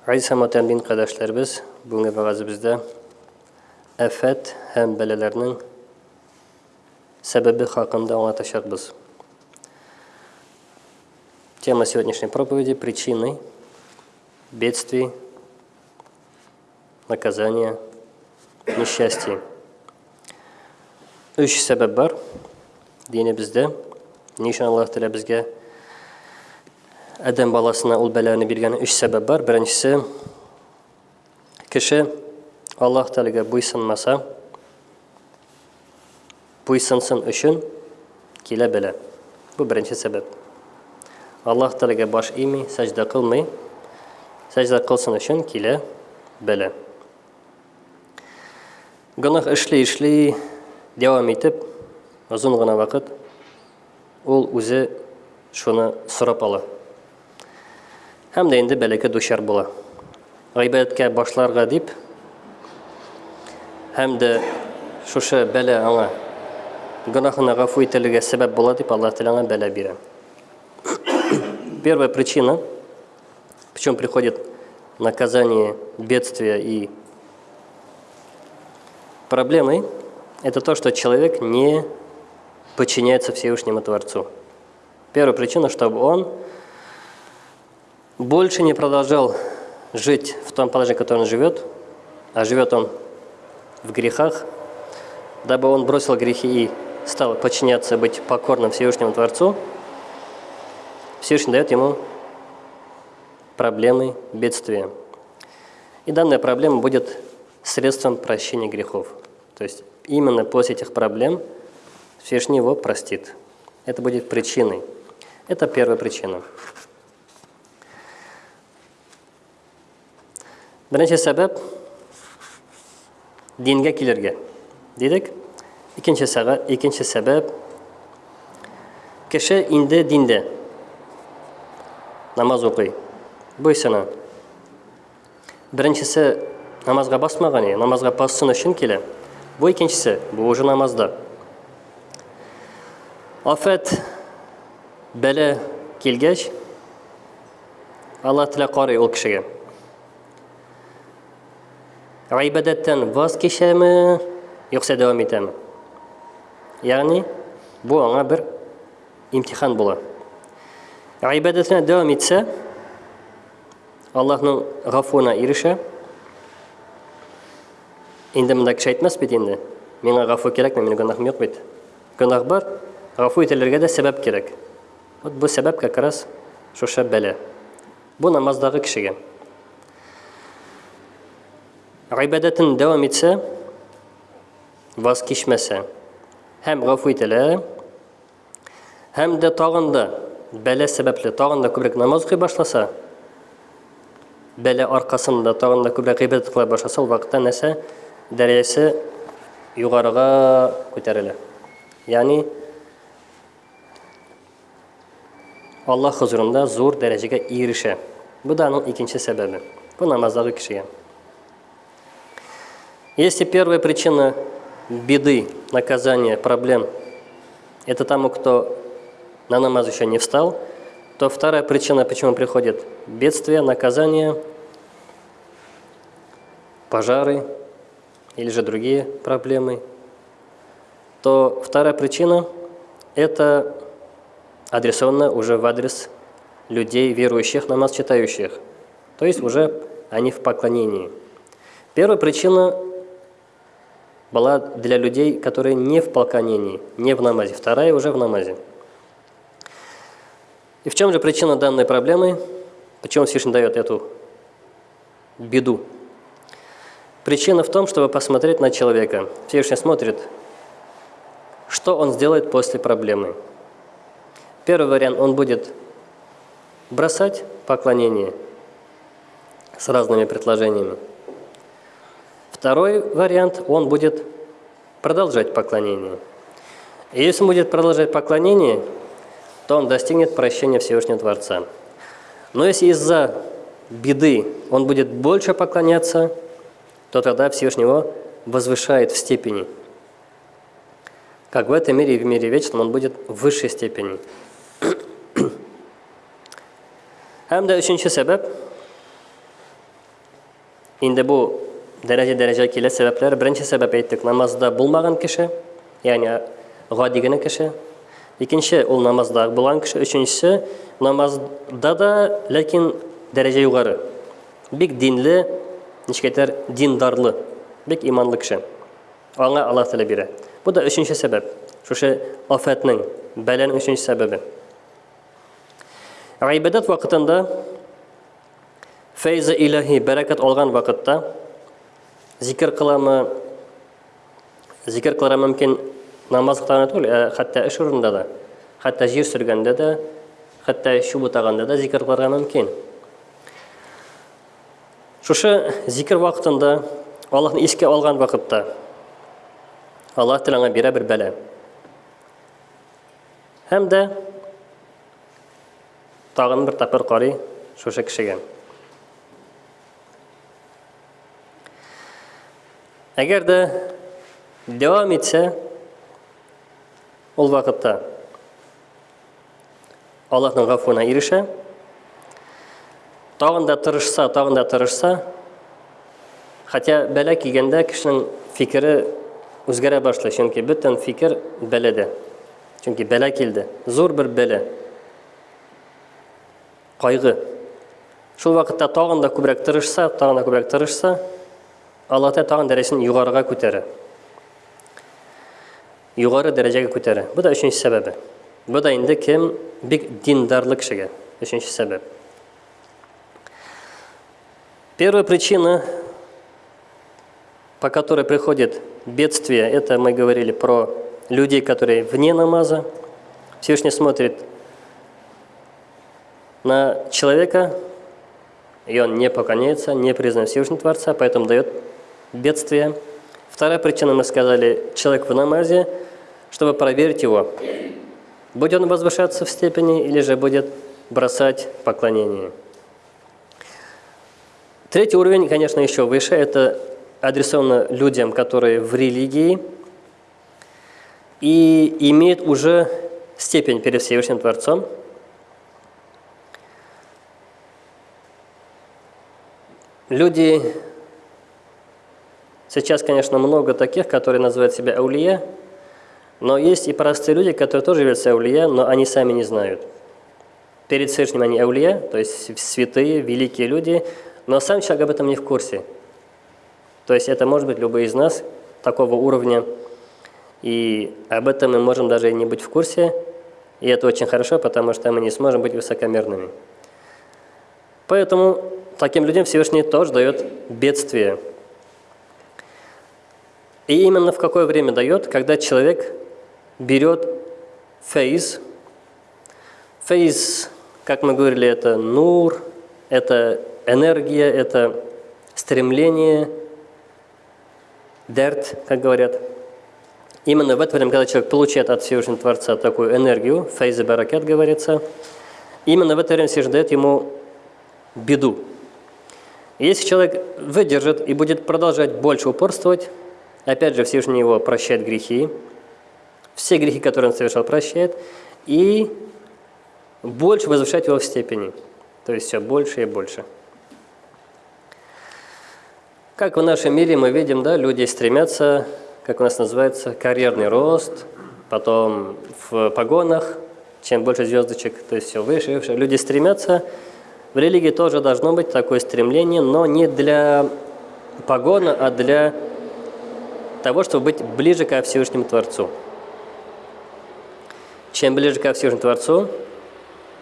Һәм мөхтәрәм кардәшләребез, бүгенге вәгазебездә афәт һәм бәлаләрнең сәбәбе хакында аңлатачакбыз. Тема сегодняшней проповеди – причины бедствий, наказания, несчастий. Үч сәбәп бар динебездә. Ни өчен Аллаһ Тәгалә Адәм баласына ул бәланы биргән өч сәбәп бар. Беренчесе кеше Аллаһ Тәгаләгә буйсынмаса, буйсынсын өчен килә бәла. Бу беренче сәбәп. Аллаһ Тәгаләгә баш ими, сәҗдә кылмый, сәҗдә кылсын өчен килә бәла. Гынах эшли эшли дәвам итеп, озын гына вакыт ул үзе шуны сорап ала. Һәм дә инде бәләкә дучар була. Гайбәткә башларга дип һәм дә шушы бәлә аңа гынахына гафу ителергә сәбәп була дип Аллаһ Тәгалә бәлә бирә. Первая причина, почему приходит наказание, бедствия и проблемы, это то, что человек не подчиняется Всевышнему Творцу. Первая причина, чтобы он больше не продолжал жить в том положении, в котором он живет, а живет он в грехах, дабы он бросил грехи и стал подчиняться, быть покорным Всевышнему Творцу, Всевышний дает ему проблемы, бедствия. И данная проблема будет средством прощения грехов. То есть именно после этих проблем Всевышний его простит. Это будет причиной. Это первая причина. бірінші сәбәп динге келерге дедік екінші, сәға, екінші сәбәп кеше инде динде намаз оқи бойсана біріншісі намазға басмаған е намазға бассын үшін келе бұл екіншісі бұл уже намазда афат бәле келгеш алла тілі қарай ол кішіге ғибадаттан voz кешамі yo'qsa davom etami? Ya'ni bu unga bir imtihon bo'ladi. Ibodatdan davom etsa allohning g'afuruna erisha. Endi bunda kishi aytmas bu endi? Menga g'afur kerakmi? Meni gunohim yo'q bu gunoh bor g'afur etilargada sabab керек вот bu sabab как раз o'sha bala бұл намаздағы кішіге Гайбадатын дәвам итсә, ваз кишмәсә, һәм гафу ителә, һәм дә тагын да бәлә сәбәпле тагын да күбрәк намаз укый башласа, бәлә аркасында тагын да күбрәк гыйбадат кыла башласа, ул вакытта нәрсә дәрәҗәсе югарыга күтәрелә. Ягъни Аллаһ хузурында зур дәрәҗәгә ирешә. Бу да аның икенче сәбәбе. Бу намаздагы кешегә. Если первая причина беды, наказания, проблем – это тому, кто на намаз еще не встал, то вторая причина, почему приходит бедствие, наказание, пожары или же другие проблемы, то вторая причина – это адресована уже в адрес людей, верующих, намаз читающих. То есть уже они в поклонении. Первая причина была для людей, которые не в поклонении, не в намазе. Вторая уже в намазе. И в чем же причина данной проблемы? Почему Всевышний дает эту беду? Причина в том, чтобы посмотреть на человека. Всевышний смотрит, что он сделает после проблемы. Первый вариант, он будет бросать поклонение с разными предложениями. Второй вариант, он будет продолжать поклонение. И если он будет продолжать поклонение, то он достигнет прощения Всевышнего Творца. Но если из-за беды он будет больше поклоняться, то тогда Всевышний его возвышает в степени. Как в этом мире и в мире вечном он будет в высшей степени. Һәм дә өченче сәбәп инде бу дәрәҗә дәрәҗә килә сәбәпләр беренче сәбәп әйттек намазда булмаган кеше ягъни гади генә кеше икенче ул намазда булган кеше өченчесе намазда да ләкин дәрәҗә югары бик динле ничек диндарлы бик иманлы кеше аңа алла тәала бирә бу да өченче сәбәп шушы афәтнең бәләнең өченче сәбәбе ғибадат вакытында фәйзі илаһи бәрәкәт алган вакытта zikr qilami zikr qilari mumkin namoz qilganda түгіл e, hatto ish da hatto жер сүргенде де hatto shu bo'taganda да zikr qilari mumkin. Шушы zikr vaqtında аллахны еске алған вақытта алла тіліңа бере бір бәлә һәм дә тагын бер тапкыр карый шушы кешегә Әгәр дә дәвам итсә, ул вакытта Аллаһның гафуына ирешә. Тагын да тырышса, тагын да тырышса, хәтта бәлә килгәндә кешенең фикере үзгәрә башлый, чөнки бөтен фикер бәләдә. Чөнки бәлә килде, зур бер бәлә. Кайгы. Шул вакытта тагын да күбрәк тырышса, тагын да күбрәк тырышса, Алла Тәала тагын дәрәҗәсен югарыга күтәрә. Югары дәрәҗәгә күтәрә. Бу да өченче сәбәбе. Бу да инде кем бик диндарлы кешегә. Өченче сәбәп. Первая причина, по которой приходит бедствие, это мы говорили про людей, которые вне намаза. Всевышний смотрит на человека, и он не поклоняется, не признает Всевышнего Творца, поэтому дает бедствия. Вторая причина, мы сказали, человек в намазе, чтобы проверить его, будет он возвышаться в степени или же будет бросать поклонение. Третий уровень, конечно, еще выше, это адресовано людям, которые в религии и имеют уже степень перед Всевышним Творцом. Люди Сейчас, конечно, много таких, которые называют себя аулия, но есть и простые люди, которые тоже являются аулия, но они сами не знают. Перед Всевышним они аулия, то есть святые, великие люди, но сам человек об этом не в курсе. То есть это может быть любой из нас такого уровня, и об этом мы можем даже и не быть в курсе, и это очень хорошо, потому что мы не сможем быть высокомерными. Поэтому таким людям Всевышний тоже дает бедствие – и именно в какое время дает, когда человек берет фейз. Фейз, как мы говорили, это нур, это энергия, это стремление, дерт, как говорят. Именно в это время, когда человек получает от Всевышнего Творца такую энергию, фейз и баракет говорится, именно в это время Всевышний дает ему беду. если человек выдержит и будет продолжать больше упорствовать, Опять же, Всевышний его прощает грехи, все грехи, которые он совершал, прощает, и больше возвышает его в степени. То есть все больше и больше. Как в нашем мире мы видим, да, люди стремятся, как у нас называется, карьерный рост, потом в погонах, чем больше звездочек, то есть все выше и выше. Люди стремятся, в религии тоже должно быть такое стремление, но не для погона, а для того, чтобы быть ближе ко Всевышнему Творцу. Чем ближе ко Всевышнему Творцу,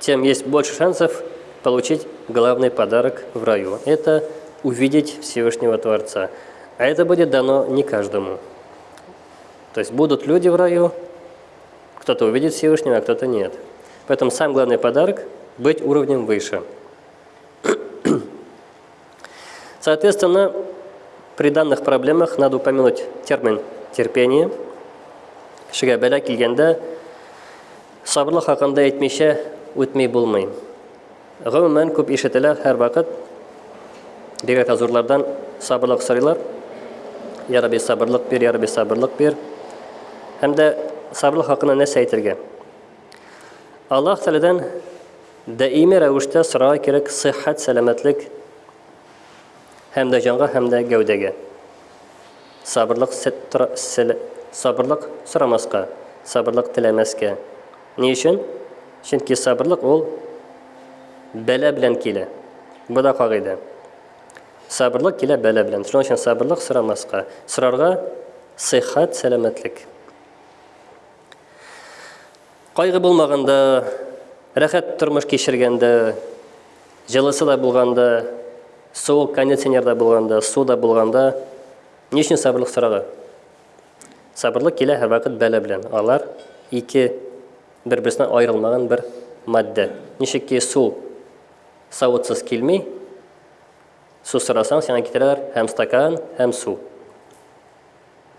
тем есть больше шансов получить главный подарок в раю. Это увидеть Всевышнего Творца. А это будет дано не каждому. То есть будут люди в раю, кто-то увидит Всевышнего, а кто-то нет. Поэтому самый главный подарок – быть уровнем выше. Соответственно, при данных проблемах надо упомянуть термин терпение. Кешегә бәлә килгәндә сабырлык хакында әйтмичә үтми булмый. Гомумән күп ишетелә һәр вакыт бигрәк азурлардан сабырлык сорыйлар. Я Рабби сабырлык бир, я Рабби сабырлык бир. Һәм дә сабырлык хакында нәрсә әйтергә? Аллаһ Тәаләдән даими рәвештә сорарга кирәк сәламәтлек һәм дә җанга, һәм дә гәүдәгә. Сабырлык сабырлык сорамаска, сабырлык теләмәскә. Ни өчен? Чөнки сабырлык ул бәлә белән килә. Бу да кагыйдә. Сабырлык килә бәлә белән. Шуның өчен сабырлык сорамаска. Сорарга сихат, сәламәтлек. Кайгы булмаганда, рәхәт тормыш кичергәндә, җылысы да булганда, суык кондиционерда булганда, суда булганда, ни өчен сабырлык сорарга? Сабырлык килә һәр вакыт бәлә белән. Алар ике бер-берсеннән аерылмаган бер матдә. Ничекки су савытсыз килми, су сорасаң, сиңа китерәләр һәм стакан, һәм су.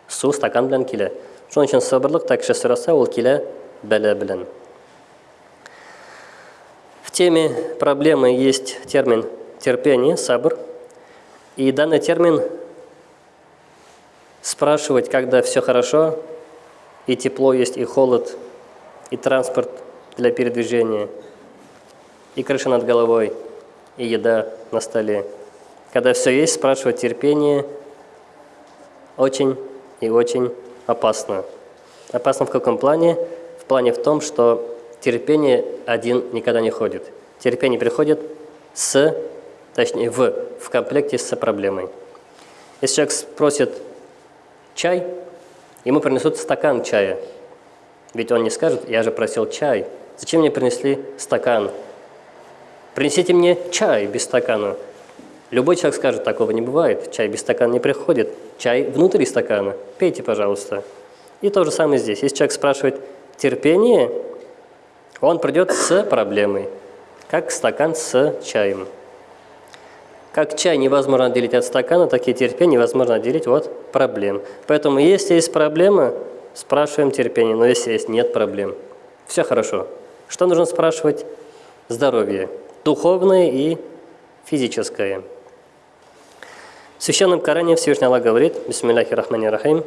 Су стакан белән килә. Шуның өчен сабырлык та кеше сораса, ул килә бәлә белән. В теме проблемы есть термин терпение, сабр. И данный термин спрашивать, когда все хорошо, и тепло есть, и холод, и транспорт для передвижения, и крыша над головой, и еда на столе. Когда все есть, спрашивать терпение очень и очень опасно. Опасно в каком плане? В плане в том, что терпение один никогда не ходит. Терпение приходит с, точнее, в, в комплекте с проблемой. Если человек спросит чай, ему принесут стакан чая. Ведь он не скажет, я же просил чай. Зачем мне принесли стакан? Принесите мне чай без стакана. Любой человек скажет, такого не бывает. Чай без стакана не приходит. Чай внутри стакана. Пейте, пожалуйста. И то же самое здесь. Если человек спрашивает терпение, он придет с проблемой, как стакан с чаем. Как чай невозможно отделить от стакана, так и терпение невозможно отделить от проблем. Поэтому, если есть проблема, спрашиваем терпение, но если есть нет проблем, все хорошо. Что нужно спрашивать? Здоровье, духовное и физическое. В Священном Коране Всевышний Аллах говорит, Бисмиллахи Рахмани Рахим,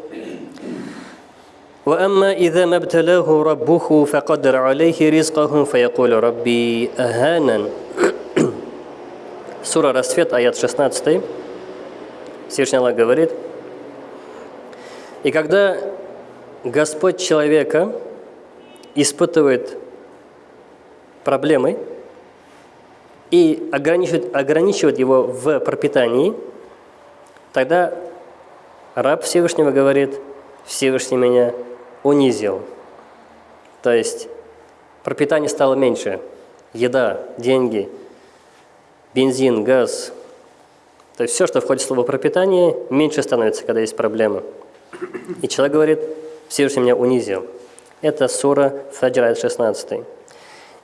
وأما إذا ما ابتلاه ربه فقدر عليه رزقه فيقول ربي أهانا Сура Рассвет, аят 16. Всевышний Аллах говорит, «И когда Господь человека испытывает проблемы и ограничивает, ограничивает его в пропитании, тогда раб Всевышнего говорит, Всевышний меня унизил. То есть пропитание стало меньше, еда, деньги – бензин, газ, то есть все, что входит в слово пропитание, меньше становится, когда есть проблемы. И человек говорит, Всевышний меня унизил. Это сура Фаджр 16.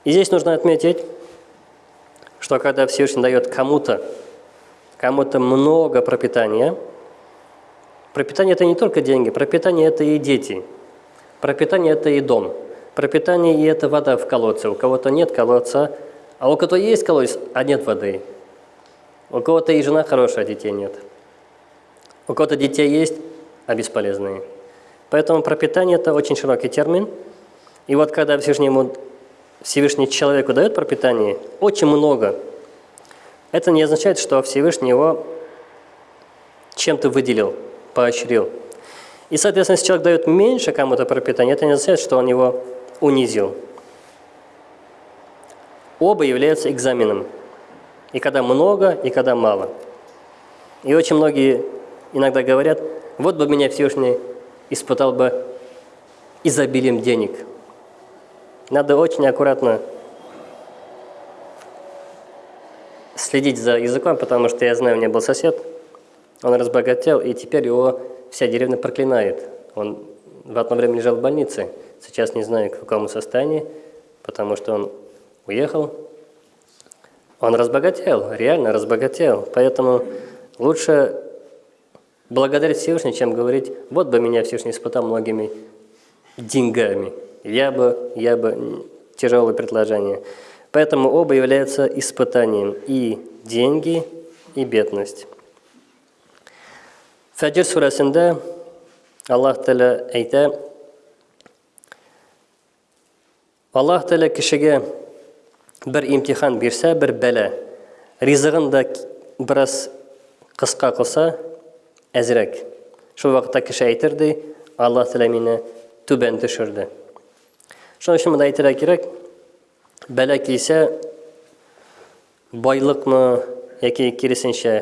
И здесь нужно отметить, что когда Всевышний дает кому-то кому-то много пропитания, пропитание – это не только деньги, пропитание – это и дети, пропитание – это и дом, пропитание – и это вода в колодце. У кого-то нет колодца, а у кого-то есть колодец, а нет воды. У кого-то и жена хорошая, а детей нет. У кого-то детей есть, а бесполезные. Поэтому пропитание – это очень широкий термин. И вот когда Всевышний, ему, Всевышний человеку дает пропитание, очень много, это не означает, что Всевышний его чем-то выделил, поощрил. И, соответственно, если человек дает меньше кому-то пропитания, это не означает, что он его унизил оба являются экзаменом. И когда много, и когда мало. И очень многие иногда говорят, вот бы меня Всевышний испытал бы изобилием денег. Надо очень аккуратно следить за языком, потому что я знаю, у меня был сосед, он разбогател, и теперь его вся деревня проклинает. Он в одно время лежал в больнице, сейчас не знаю, в каком состоянии, потому что он уехал, он разбогател, реально разбогател. Поэтому лучше благодарить Всевышнего, чем говорить, вот бы меня Всевышний испытал многими деньгами. Я бы, я бы, тяжелое предложение. Поэтому оба являются испытанием. И деньги, и бедность. Фаджир сурасында Аллах Тәлә әйтә, Аллах Тәлә кешегә бір имтихан берсе бір бәлә ризығын да біраз қысқа қылса әзірек шул вакытта кеше әйтерде алла тәала мине түбән төшерде шуның өчен монда әйтергә кирәк бәла килсә байлыкмы яки киресенчә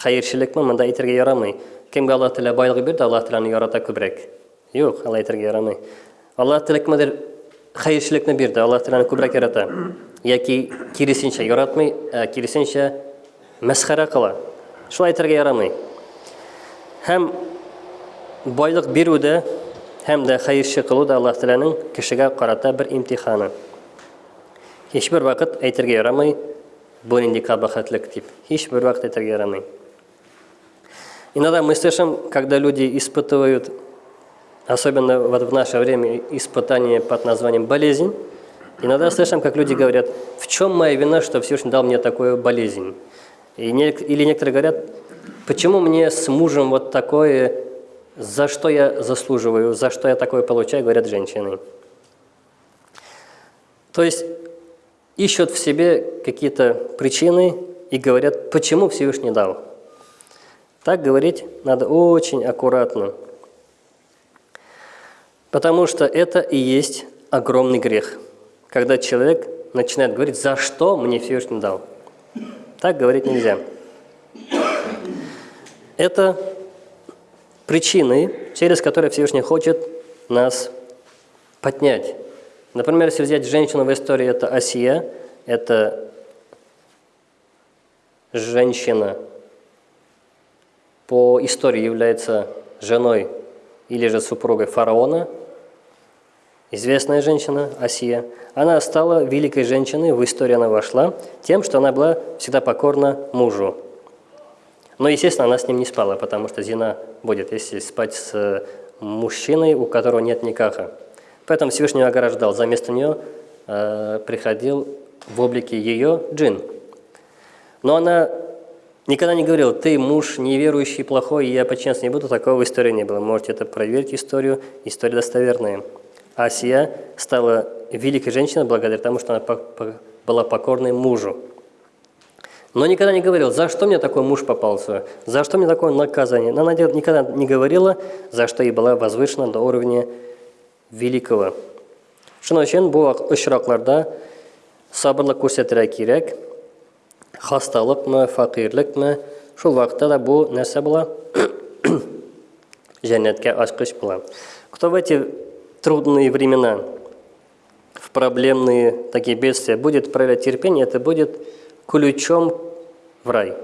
хәерчелекме монда әйтергә ярамый кемгә алла тәала байлык бирде алла тәаланы ярата күбрәк юк алай әйтергә ярамый алла тәала кемгәдер хәйершілікні берді алла тағаланы көбірек ярата яки керісінше яратмай ә, керісінше мәсхәрә қыла шулай айтырға ярамай һәм байлық беру дә һәм дә хәйерші қылу алла тағаланың кешегә қарата бір имтиханы. Һичбер вакыт әйтергә ярамай бу инде кабахатлык дип. Һичбер вакыт әйтергә ярамай иногда мы слышим когда люди испытывают особенно вот в наше время испытание под названием болезнь Иногда слышим, как люди говорят, в чем моя вина, что Всевышний дал мне такую болезнь? И не, или некоторые говорят, почему мне с мужем вот такое, за что я заслуживаю, за что я такое получаю, говорят женщины. То есть ищут в себе какие-то причины и говорят, почему Всевышний дал. Так говорить надо очень аккуратно. Потому что это и есть огромный грех – когда человек начинает говорить, за что мне Всевышний дал. Так говорить нельзя. Это причины, через которые Всевышний хочет нас поднять. Например, если взять женщину в истории, это Асия, это женщина по истории является женой или же супругой фараона – известная женщина Асия, она стала великой женщиной, в историю она вошла тем, что она была всегда покорна мужу. Но, естественно, она с ним не спала, потому что зина будет, если спать с мужчиной, у которого нет никаха. Поэтому Всевышний ограждал. За место нее э, приходил в облике ее джин. Но она никогда не говорила, ты муж неверующий, плохой, и я подчиняться не буду. Такого в истории не было. Можете это проверить, историю. История достоверная. Асия стала великой женщиной благодаря тому, что она была покорной мужу. Но никогда не говорил, за что мне такой муж попался, за что мне такое наказание. Она никогда не говорила, за что ей была возвышена до уровня великого. Өчен бу очракларда сабырлык күрсәтергә кирәк. Хасталыкмы, факирлекме, шул вакытта да бу нәрсә була? Җәннәткә ачкыч була. Кто в эти трудные времена, в проблемные такие бедствия, будет проявлять терпение, это будет ключом в рай.